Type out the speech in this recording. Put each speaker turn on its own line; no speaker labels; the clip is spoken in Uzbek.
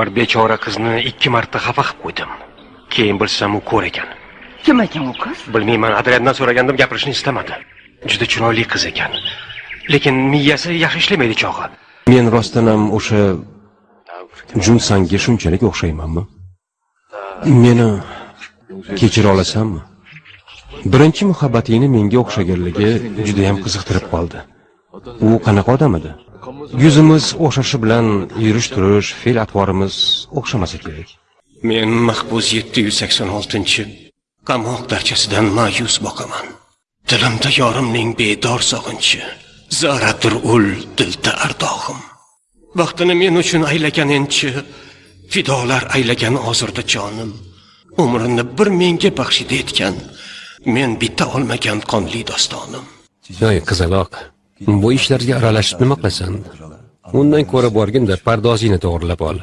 bir bechora qizni ikki marta xafa qilib qo'ydim. Keyin bilsam u ko'r ekan.
Kim ekan u qiz?
Bilmayman adriandan so'ragandim gapirishni istamadi. Juda chiroyli qiz ekan. Lekin miyasi yaxshi ishlamaydi chog'i. Men rostdan ham o'sha junsanga shunchalik o'xshaymanmi? Meni kechira olasanmi? Birinchi muhabbatingni menga o'xshaganligi judayam qiziqtirib qoldi. U qanaqa odam edi yuzimiz o'xshashi bilan yurish turish fe'l atvorimiz o'xshamasa kerak. Men mahbus yetti yuz sakson oltinchi qamoq darchasidan ma'yus boqaman. Dilimda yorimning bedor sog'inchi zaradir ul dilda ardog'im vaqtini men uchun aylagan enchi fidolar aylagan ozurda jonim. Umrini bir menga baxshida etgan men bitta olmagan qonli dostonim.
Yoy qizaloq bu ishlarga aralashib nima qilasan? Undan ko'ra borginda pardozingni to'g'irlab ol.